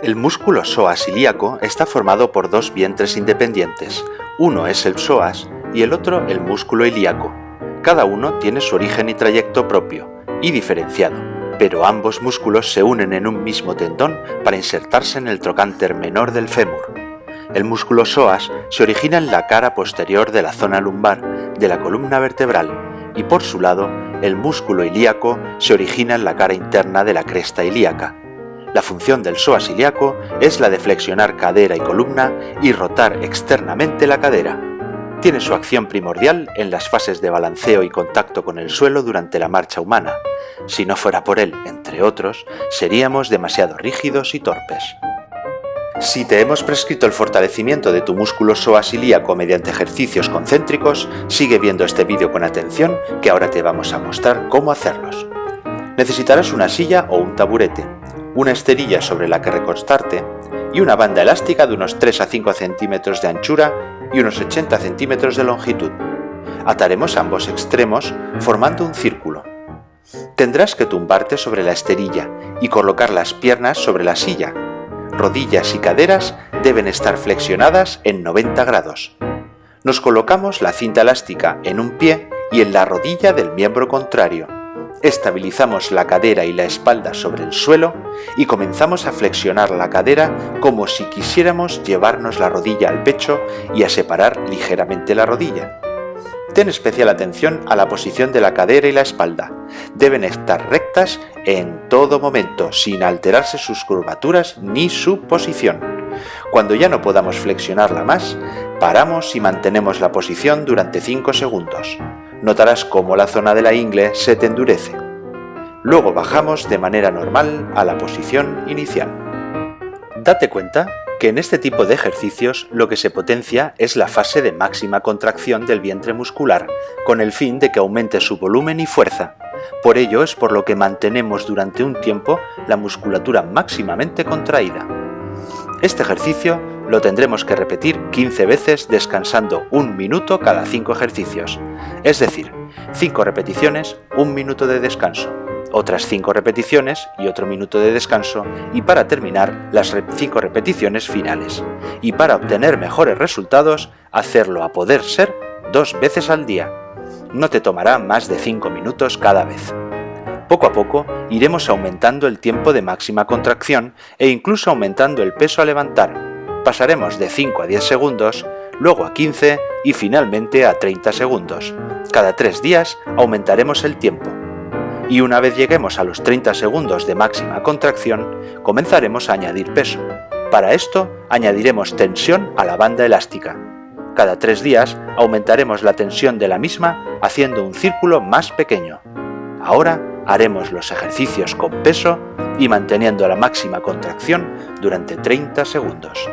El músculo psoas ilíaco está formado por dos vientres independientes, uno es el psoas y el otro el músculo ilíaco. Cada uno tiene su origen y trayecto propio, y diferenciado, pero ambos músculos se unen en un mismo tendón para insertarse en el trocánter menor del fémur. El músculo psoas se origina en la cara posterior de la zona lumbar de la columna vertebral y por su lado el músculo ilíaco se origina en la cara interna de la cresta ilíaca. La función del psoas ilíaco es la de flexionar cadera y columna y rotar externamente la cadera. Tiene su acción primordial en las fases de balanceo y contacto con el suelo durante la marcha humana. Si no fuera por él, entre otros, seríamos demasiado rígidos y torpes. Si te hemos prescrito el fortalecimiento de tu músculo psoas ilíaco mediante ejercicios concéntricos, sigue viendo este vídeo con atención que ahora te vamos a mostrar cómo hacerlos. Necesitarás una silla o un taburete, una esterilla sobre la que recostarte y una banda elástica de unos 3 a 5 centímetros de anchura y unos 80 centímetros de longitud. Ataremos ambos extremos formando un círculo. Tendrás que tumbarte sobre la esterilla y colocar las piernas sobre la silla. Rodillas y caderas deben estar flexionadas en 90 grados. Nos colocamos la cinta elástica en un pie y en la rodilla del miembro contrario Estabilizamos la cadera y la espalda sobre el suelo y comenzamos a flexionar la cadera como si quisiéramos llevarnos la rodilla al pecho y a separar ligeramente la rodilla. Ten especial atención a la posición de la cadera y la espalda. Deben estar rectas en todo momento, sin alterarse sus curvaturas ni su posición. Cuando ya no podamos flexionarla más, paramos y mantenemos la posición durante 5 segundos notarás cómo la zona de la ingle se te endurece. Luego bajamos de manera normal a la posición inicial. Date cuenta que en este tipo de ejercicios lo que se potencia es la fase de máxima contracción del vientre muscular, con el fin de que aumente su volumen y fuerza. Por ello es por lo que mantenemos durante un tiempo la musculatura máximamente contraída. Este ejercicio lo tendremos que repetir 15 veces descansando un minuto cada 5 ejercicios, es decir, 5 repeticiones, un minuto de descanso, otras 5 repeticiones y otro minuto de descanso y para terminar las 5 repeticiones finales. Y para obtener mejores resultados, hacerlo a poder ser dos veces al día. No te tomará más de 5 minutos cada vez. Poco a poco iremos aumentando el tiempo de máxima contracción e incluso aumentando el peso a levantar, pasaremos de 5 a 10 segundos, luego a 15 y finalmente a 30 segundos. Cada 3 días aumentaremos el tiempo. Y una vez lleguemos a los 30 segundos de máxima contracción, comenzaremos a añadir peso. Para esto añadiremos tensión a la banda elástica. Cada 3 días aumentaremos la tensión de la misma haciendo un círculo más pequeño. Ahora haremos los ejercicios con peso y manteniendo la máxima contracción durante 30 segundos.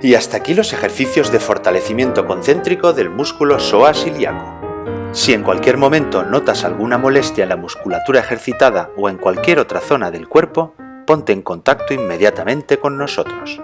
Y hasta aquí los ejercicios de fortalecimiento concéntrico del músculo psoas ilíaco. Si en cualquier momento notas alguna molestia en la musculatura ejercitada o en cualquier otra zona del cuerpo, ponte en contacto inmediatamente con nosotros.